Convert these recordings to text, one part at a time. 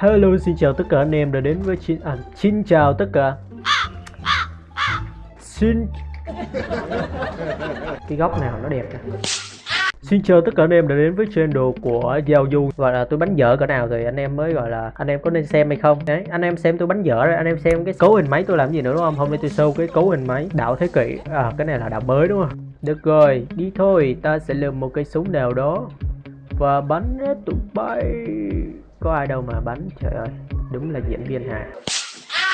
Hello xin chào tất cả anh em đã đến với xin à, xin chào tất cả. Xin Cái góc nào nó đẹp nè. Xin chào tất cả anh em đã đến với channel của Giao Du. Gọi là tôi bánh dở cỡ nào thì anh em mới gọi là Anh em có nên xem hay không? Đấy anh em xem tôi bánh dở rồi anh em xem cái cấu hình máy tôi làm gì nữa đúng không? Hôm nay tôi show cái cấu hình máy đạo thế kỷ. À cái này là đạo mới đúng không? Được rồi đi thôi ta sẽ lượm một cây súng nào đó Và bắn hết tụi bay. Có ai đâu mà bắn trời ơi Đúng là diễn viên hài.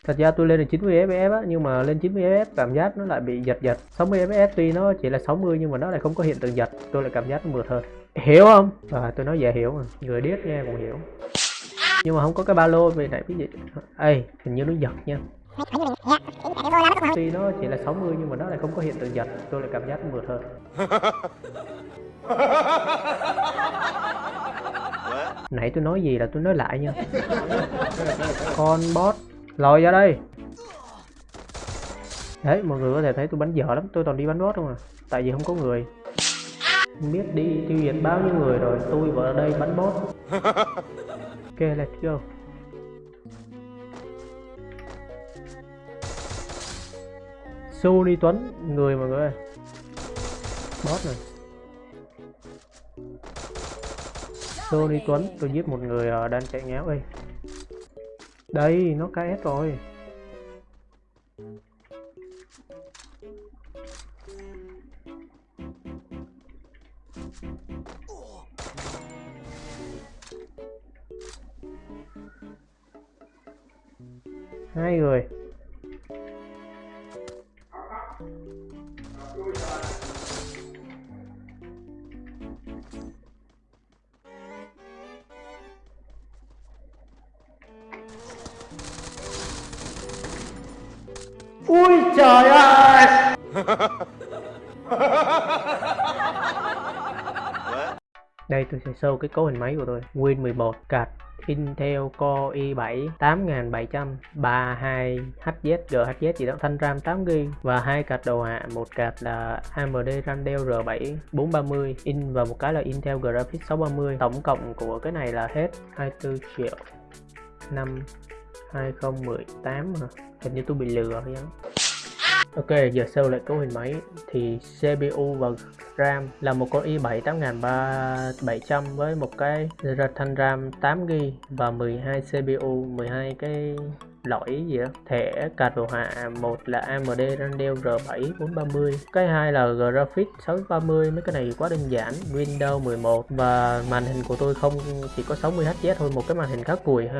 Thật ra tôi lên được 90 fps á, nhưng mà lên 90 fps cảm giác nó lại bị giật giật. 60 fps tuy nó chỉ là 60 nhưng mà nó lại không có hiện tượng giật Tôi lại cảm giác nó mượt hơn. Hiểu không? À, tôi nói dễ hiểu mà, người điếc nghe cũng hiểu. Nhưng mà không có cái ba lô vì nãy cái gì. Ê, hình như nó giật nha. Tuy nó chỉ là 60 nhưng mà nó lại không có hiện tượng giật Tôi lại cảm giác nó mượt hơn. Nãy tôi nói gì là tôi nói lại nha. Con boss Lòi ra đây. Đấy, mọi người có thể thấy tôi bắn dở lắm. Tôi toàn đi bắn boss không à. Tại vì không có người. Không biết đi tiêu diệt bao nhiêu người rồi, Tôi vào đây bắn boss Ok, let's go. Sony Tuấn, Người mọi người ơi. Boss này. Sony Tuấn, tôi giết một người ờ, đang chạy ngáo đây. Đây, nó KS rồi. Hai người. Ui trời ơi! Đây, tôi sẽ show cái cấu hình máy của tôi. Win 11 card Intel Core i7 8700 32 HZ GHZ gì đó, thanh RAM 8GB và hai card đầu hạ một card là AMD Randell R7 430 in và một cái là Intel Graphics 630 tổng cộng của cái này là hết 24 triệu 5 2018 mà hình như tôi bị lừa hay đó. Ok, giờ sâu lại cấu hình máy. Thì CPU và RAM là một con i7 8700 với một cái thanh RAM 8GB và 12 CPU 12 cái lõi gì đó thẻ card đồ họa, một là AMD Radeon R7 430 cái hai là Graphics 630 mấy cái này quá đơn giản. Windows 11 và màn hình của tôi không, chỉ có 60 Hz thôi, một cái màn hình khá cùi ha.